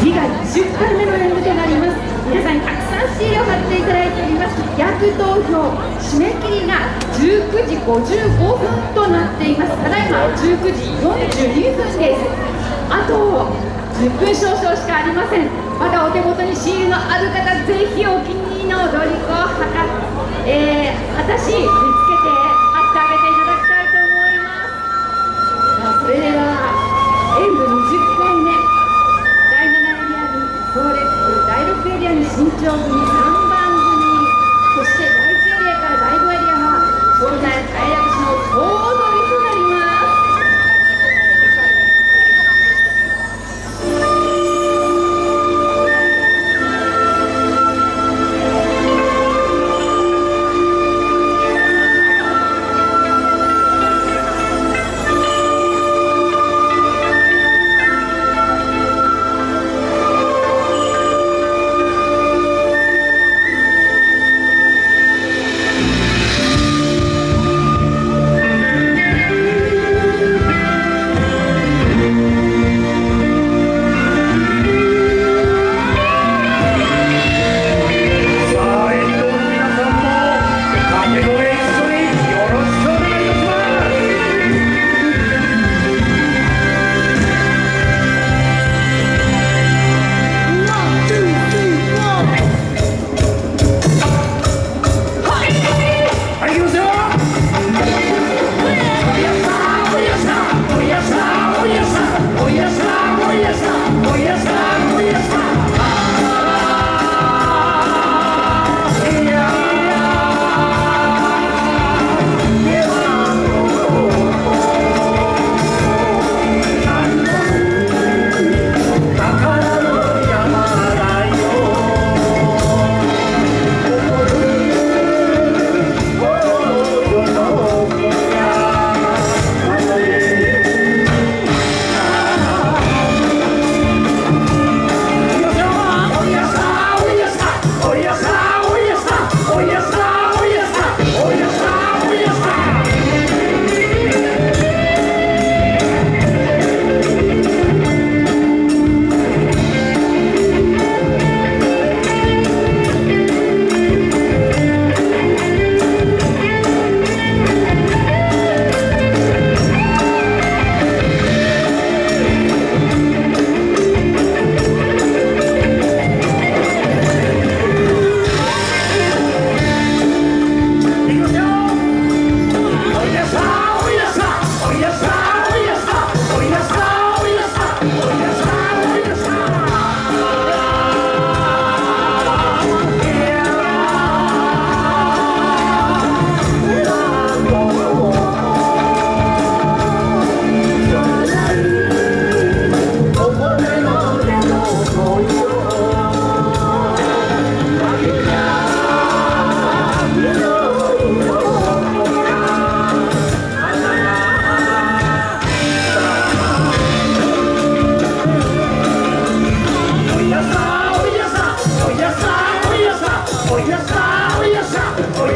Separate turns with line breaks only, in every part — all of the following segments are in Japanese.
次が10回目の演舞となります。皆さんにたくさんシールを貼っていただいております。逆投票締め切りが19時55分となっています。ただいま19時42分です。あと10分少々しかありません。まだお手元にシールのある方ぜひお気に入りの踊り子をはか、えー、私你叫什么？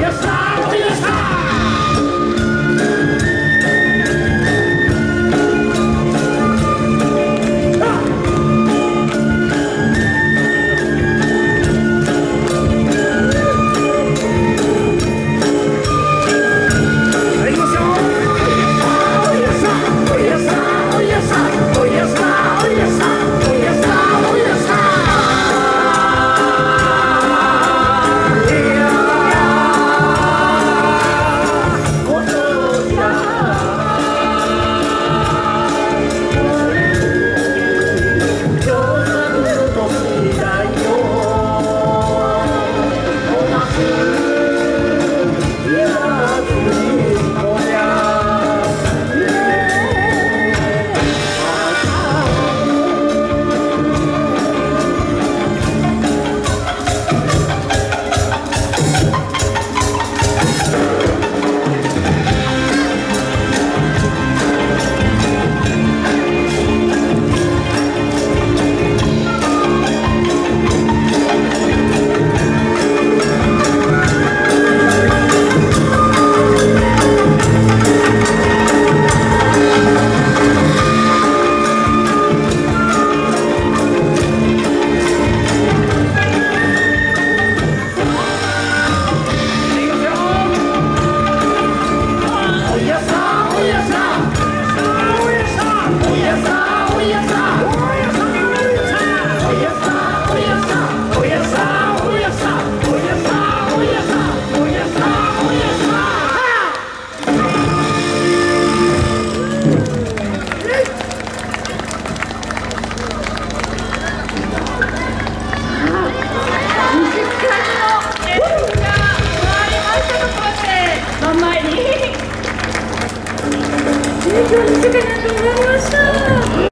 Yes, 番前に。提供2週間になって終わりました